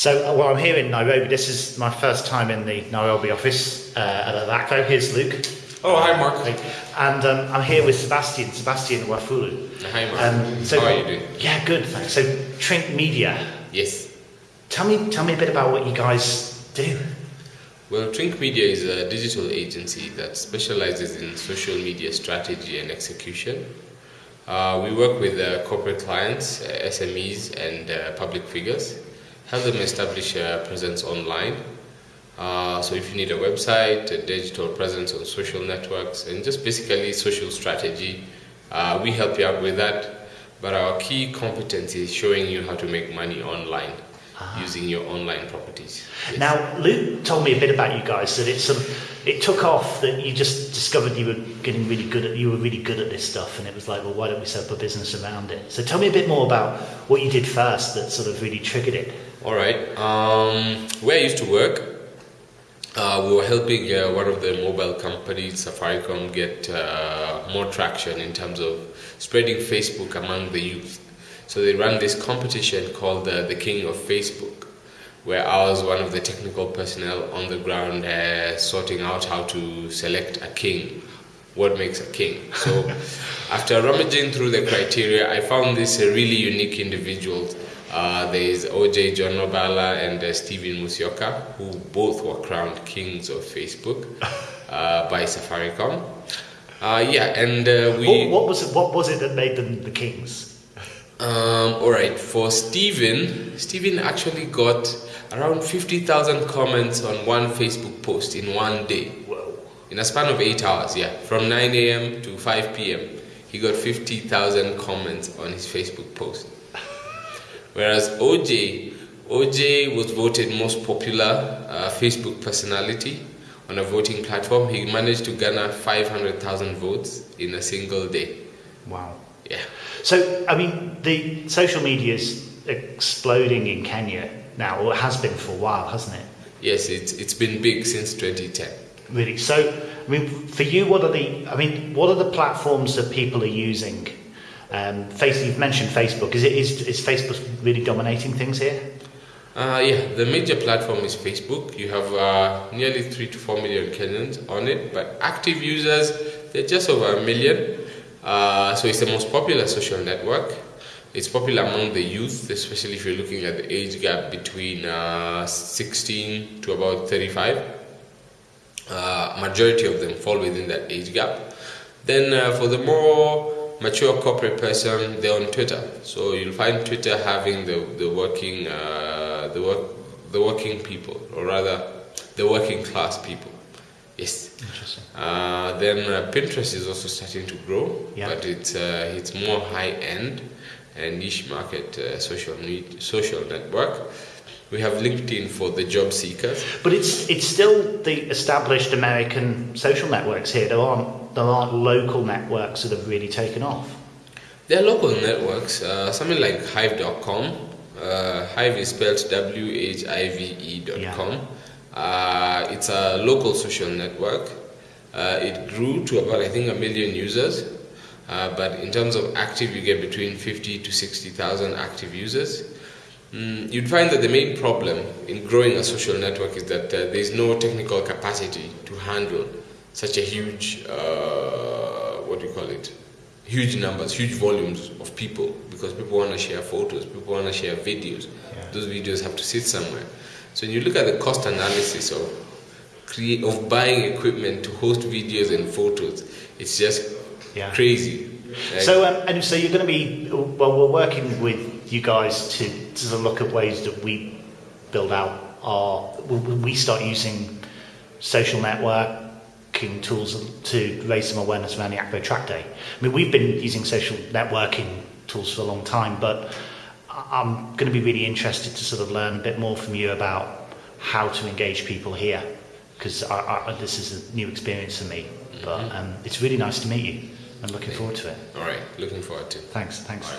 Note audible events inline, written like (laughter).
So, uh, well, I'm here in Nairobi. This is my first time in the Nairobi office uh, at Adaclo. Here's Luke. Oh, hi, Mark. And um, I'm here with Sebastian, Sebastian Wafulu. Hi, Mark. Um, so, How are you doing? Yeah, good, thanks. So, Trink Media. Yes. Tell me, tell me a bit about what you guys do. Well, Trink Media is a digital agency that specializes in social media strategy and execution. Uh, we work with uh, corporate clients, uh, SMEs, and uh, public figures, help them establish a presence online. Uh, so, if you need a website, a digital presence on social networks, and just basically social strategy, uh, we help you out with that. But our key competence is showing you how to make money online using your online properties. Yes. Now, Luke told me a bit about you guys. That it sort of it took off. That you just discovered you were getting really good at you were really good at this stuff, and it was like, well, why don't we set up a business around it? So, tell me a bit more about what you did first that sort of really triggered it. All right. Um, where I used to work, uh, we were helping uh, one of the mobile companies, Safaricom, get uh, more traction in terms of spreading Facebook among the youth. So they ran this competition called uh, the King of Facebook, where I was one of the technical personnel on the ground uh, sorting out how to select a king, what makes a king. So (laughs) after rummaging through the criteria, I found this uh, really unique individuals. Uh, there is OJ John Nobala and uh, Steven Musioka, who both were crowned kings of Facebook (laughs) uh, by Safaricom. Uh, yeah, and uh, we. What, what was it? What was it that made them the kings? Um, all right, for Steven, Steven actually got around 50,000 comments on one Facebook post in one day. Whoa. In a span of eight hours, yeah. From 9 a.m. to 5 p.m., he got 50,000 comments on his Facebook post. Whereas OJ, OJ was voted most popular uh, Facebook personality on a voting platform. He managed to garner 500,000 votes in a single day. Wow. Yeah. So, I mean, the social media is exploding in Kenya now, or it has been for a while, hasn't it? Yes, it's, it's been big since 2010. Really. So, I mean, for you, what are the? I mean, what are the platforms that people are using? Um, face, you've mentioned Facebook. Is it is, is Facebook really dominating things here? Uh, yeah, the major platform is Facebook. You have uh, nearly 3 to 4 million Kenyans on it, but active users, they're just over a million. Uh, so it's the most popular social network. It's popular among the youth, especially if you're looking at the age gap between uh, 16 to about 35. Uh, majority of them fall within that age gap. Then uh, for the more mature corporate person, they're on Twitter. So you'll find Twitter having the, the working uh, the work the working people, or rather the working class people. Yes. Interesting. Uh, then uh, Pinterest is also starting to grow, Yeah. but it's uh, it's more high end and niche market uh, social need, social network. We have LinkedIn for the job seekers. But it's it's still the established American social networks here. There aren't there aren't local networks that have really taken off. There are local networks, uh, something like Whive.com. Uh, Whive is spelled W H I V E.com. Uh, it's a local social network. Uh, it grew to about, I think, a million users. Uh, but in terms of active, you get between 50 to 60,000 active users. Mm, you'd find that the main problem in growing a social network is that uh, there's no technical capacity to handle such a huge, uh, what do you call it? Huge numbers, huge volumes of people because people want to share photos, people want to share videos. Those videos have to sit somewhere. So when you look at the cost analysis of create of buying equipment to host videos and photos, it's just Yeah. crazy. Like, So um, and so you're going to be well. We're working with you guys to to sort of look at ways that we build out our. We, start using social networking tools to raise some awareness around the Akvo Track Day. I mean, we've been using social networking tools for a long time, but I'm going to be really interested to sort of learn a bit more from you about how to engage people here, because this is a new experience for me. But um, it's really nice to meet you. I'm looking forward to it. all right, looking forward to. it. Thanks, thanks.